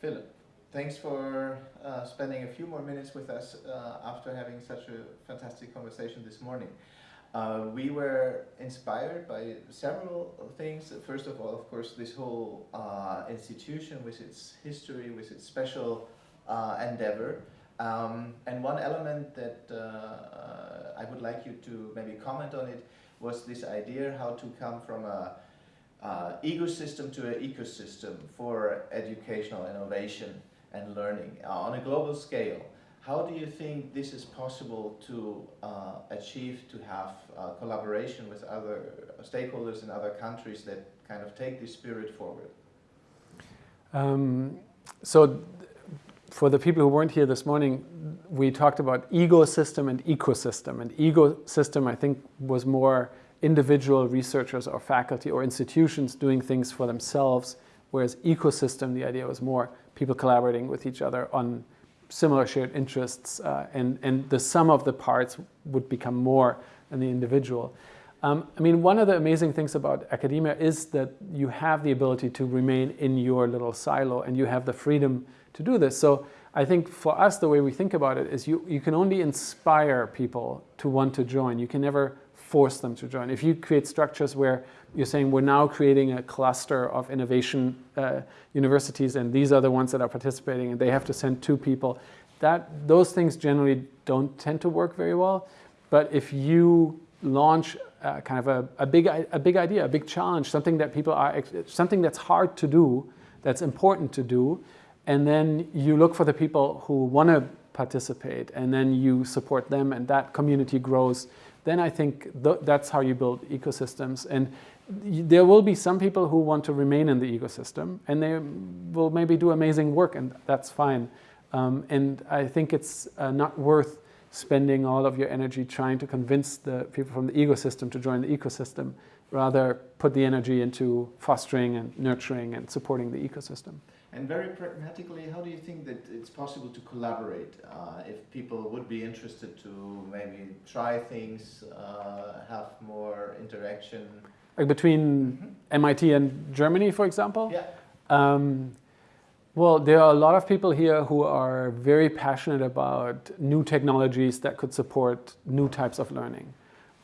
Philip, thanks for uh, spending a few more minutes with us uh, after having such a fantastic conversation this morning. Uh, we were inspired by several things. First of all, of course, this whole uh, institution with its history, with its special uh, endeavor. Um, and one element that uh, I would like you to maybe comment on it was this idea how to come from a uh, egosystem to an ecosystem for educational innovation and learning uh, on a global scale. How do you think this is possible to uh, achieve to have uh, collaboration with other stakeholders in other countries that kind of take this spirit forward? Um, so for the people who weren't here this morning, we talked about egosystem and ecosystem. And egosystem, I think, was more individual researchers or faculty or institutions doing things for themselves, whereas ecosystem, the idea was more people collaborating with each other on similar shared interests, uh, and, and the sum of the parts would become more than the individual. Um, I mean, one of the amazing things about academia is that you have the ability to remain in your little silo and you have the freedom to do this. So I think for us, the way we think about it is you, you can only inspire people to want to join. You can never force them to join. If you create structures where you're saying we're now creating a cluster of innovation uh, universities and these are the ones that are participating and they have to send two people, that those things generally don't tend to work very well. But if you launch uh, kind of a, a, big, a big idea, a big challenge, something that people are, something that's hard to do, that's important to do, and then you look for the people who want to participate and then you support them and that community grows then I think th that's how you build ecosystems. And there will be some people who want to remain in the egosystem and they will maybe do amazing work and that's fine. Um, and I think it's uh, not worth spending all of your energy trying to convince the people from the egosystem to join the ecosystem. Rather put the energy into fostering and nurturing and supporting the ecosystem. And very pragmatically, how do you think that it's possible to collaborate uh, if people would be interested to maybe try things, uh, have more interaction? Like between mm -hmm. MIT and Germany, for example? Yeah. Um, well, there are a lot of people here who are very passionate about new technologies that could support new types of learning.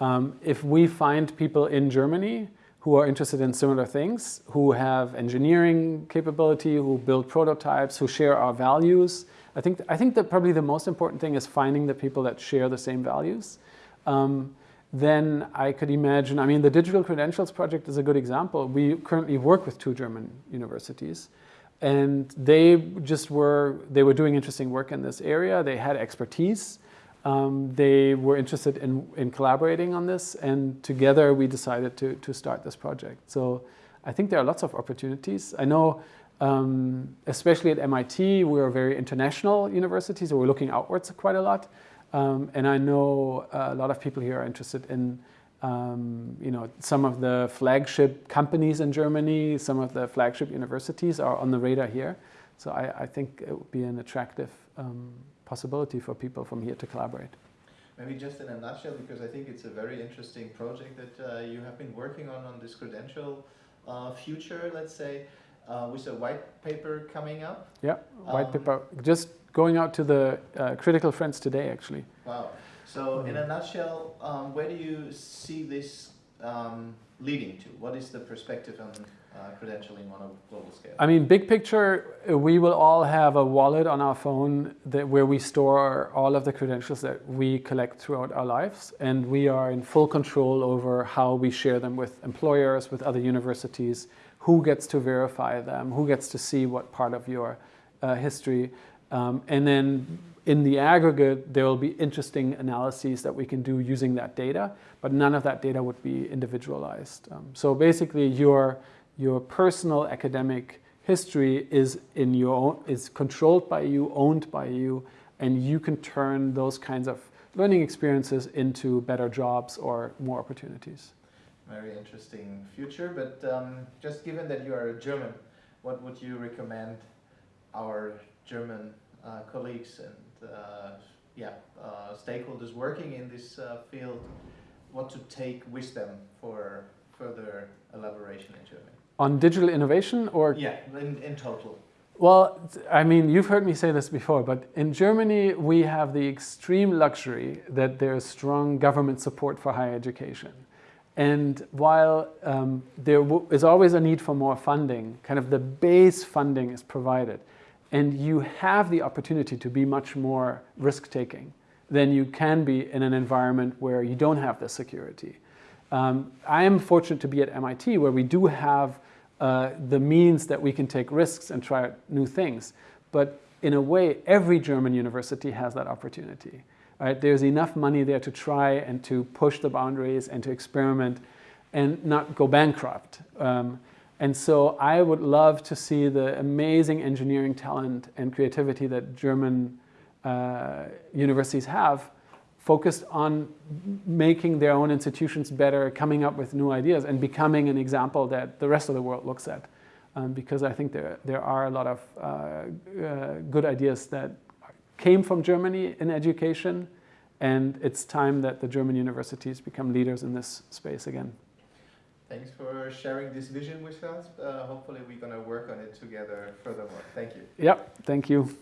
Um, if we find people in Germany who are interested in similar things, who have engineering capability, who build prototypes, who share our values. I think, I think that probably the most important thing is finding the people that share the same values. Um, then I could imagine, I mean, the Digital Credentials Project is a good example. We currently work with two German universities and they just were, they were doing interesting work in this area. They had expertise um, they were interested in, in collaborating on this and together we decided to, to start this project. So I think there are lots of opportunities. I know um, especially at MIT, we're a very international university, so we're looking outwards quite a lot. Um, and I know a lot of people here are interested in um, you know, some of the flagship companies in Germany, some of the flagship universities are on the radar here. So I, I think it would be an attractive um, possibility for people from here to collaborate. Maybe just in a nutshell, because I think it's a very interesting project that uh, you have been working on on this credential uh, future, let's say, uh, with a white paper coming up. Yeah, white um, paper, just going out to the uh, critical friends today, actually. Wow. So in a mm. nutshell, um, where do you see this um, leading to? What is the perspective on uh, credentialing on a global scale? I mean, big picture, we will all have a wallet on our phone that where we store all of the credentials that we collect throughout our lives. And we are in full control over how we share them with employers, with other universities, who gets to verify them, who gets to see what part of your uh, history. Um, and then in the aggregate, there will be interesting analyses that we can do using that data, but none of that data would be individualized. Um, so basically, your your personal academic history is in your own, is controlled by you, owned by you, and you can turn those kinds of learning experiences into better jobs or more opportunities. Very interesting future, but um, just given that you are a German, what would you recommend our German uh, colleagues and yeah, uh, stakeholders working in this uh, field, what to take with them for further elaboration in Germany? On digital innovation or? Yeah, in, in total. Well, I mean, you've heard me say this before, but in Germany, we have the extreme luxury that there's strong government support for higher education. And while um, there is always a need for more funding, kind of the base funding is provided, and you have the opportunity to be much more risk taking than you can be in an environment where you don't have the security. Um, I am fortunate to be at MIT where we do have uh, the means that we can take risks and try new things. But in a way, every German university has that opportunity. Right? There's enough money there to try and to push the boundaries and to experiment and not go bankrupt. Um, and so I would love to see the amazing engineering talent and creativity that German uh, universities have focused on making their own institutions better, coming up with new ideas, and becoming an example that the rest of the world looks at. Um, because I think there, there are a lot of uh, uh, good ideas that came from Germany in education, and it's time that the German universities become leaders in this space again. Thanks for sharing this vision with us. Uh, hopefully we're going to work on it together furthermore. Thank you. Yep, thank you.